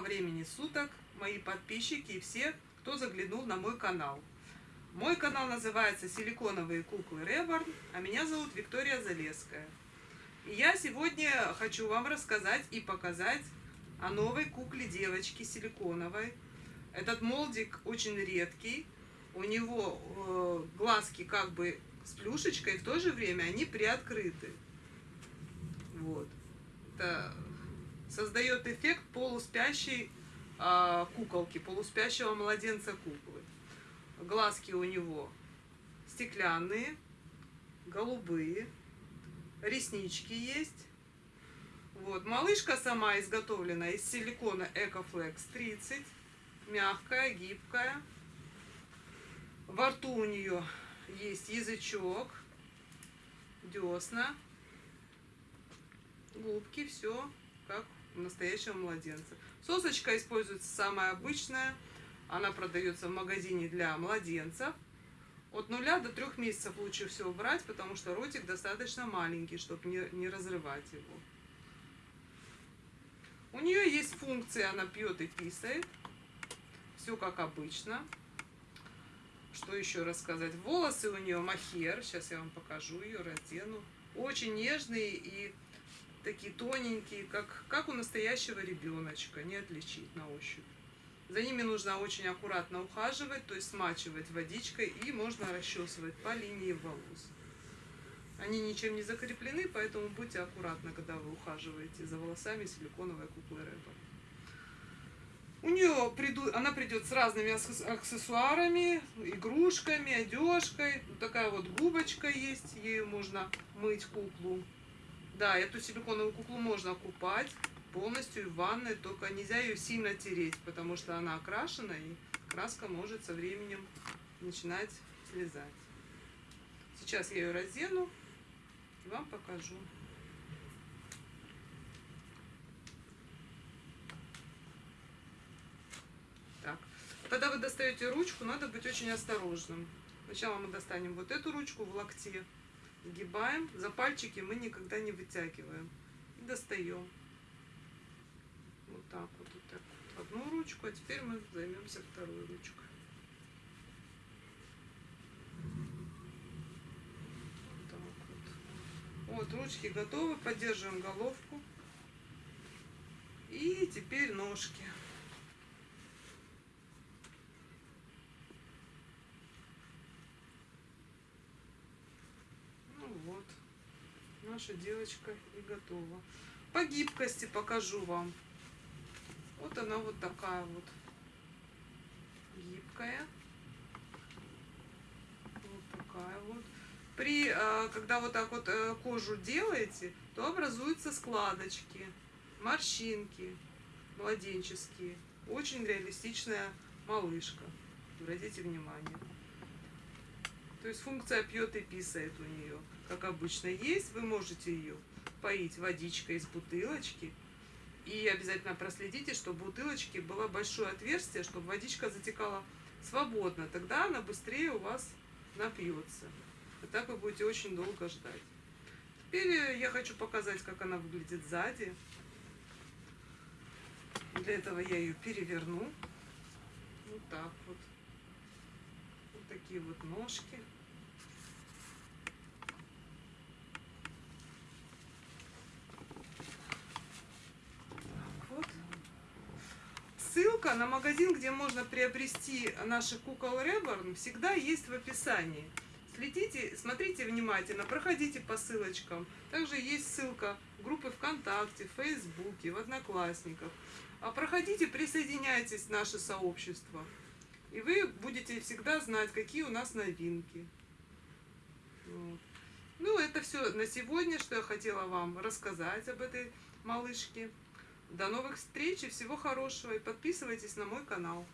Времени суток, мои подписчики и все, кто заглянул на мой канал. Мой канал называется «Силиконовые куклы Реборн», а меня зовут Виктория Залеская. И я сегодня хочу вам рассказать и показать о новой кукле девочки силиконовой. Этот молдик очень редкий, у него э, глазки как бы с плюшечкой, в то же время они приоткрыты. Вот. Это создает эффект полуспящей э, куколки, полуспящего младенца куклы. Глазки у него стеклянные, голубые, реснички есть. Вот. Малышка сама изготовлена из силикона EcoFlex 30, мягкая, гибкая. Во рту у нее есть язычок, десна, губки, все как настоящего младенца. Сосочка используется самая обычная. Она продается в магазине для младенцев. От нуля до трех месяцев лучше всего брать, потому что ротик достаточно маленький, чтобы не, не разрывать его. У нее есть функция, она пьет и писает. Все как обычно. Что еще рассказать? Волосы у нее махер. Сейчас я вам покажу ее, раздену. Очень нежные и такие тоненькие, как, как у настоящего ребеночка, не отличить на ощупь. За ними нужно очень аккуратно ухаживать, то есть смачивать водичкой и можно расчесывать по линии волос. Они ничем не закреплены, поэтому будьте аккуратны, когда вы ухаживаете за волосами силиконовой куклы Рэба. У нее приду, она придет с разными аксессуарами, игрушками, одежкой. Вот такая вот губочка есть, ею можно мыть куклу. Да, эту силиконовую куклу можно купать полностью в ванной, только нельзя ее сильно тереть, потому что она окрашена, и краска может со временем начинать слезать. Сейчас я ее раздену и вам покажу. Так, когда вы достаете ручку, надо быть очень осторожным. Сначала мы достанем вот эту ручку в локте, Сгибаем. За пальчики мы никогда не вытягиваем. И достаем. Вот так вот, вот так вот. Одну ручку, а теперь мы займемся второй ручкой. Вот вот. Вот, ручки готовы. Поддерживаем головку. И теперь ножки. вот, наша девочка и готова. По гибкости покажу вам. Вот она вот такая вот гибкая. Вот такая вот. При, э, когда вот так вот э, кожу делаете, то образуются складочки, морщинки младенческие. Очень реалистичная малышка. Обратите внимание. То есть функция пьет и писает у нее, как обычно есть. Вы можете ее поить водичкой из бутылочки. И обязательно проследите, чтобы в бутылочке было большое отверстие, чтобы водичка затекала свободно. Тогда она быстрее у вас напьется. И так вы будете очень долго ждать. Теперь я хочу показать, как она выглядит сзади. Для этого я ее переверну. Вот так вот такие вот ножки. вот. Ссылка на магазин, где можно приобрести наши кукол Реборн, всегда есть в описании. Следите, смотрите внимательно, проходите по ссылочкам. Также есть ссылка группы ВКонтакте, в Фейсбуке, в Одноклассниках. А проходите, присоединяйтесь в наше сообщество. И вы будете всегда знать, какие у нас новинки. Вот. Ну, это все на сегодня, что я хотела вам рассказать об этой малышке. До новых встреч и всего хорошего. И подписывайтесь на мой канал.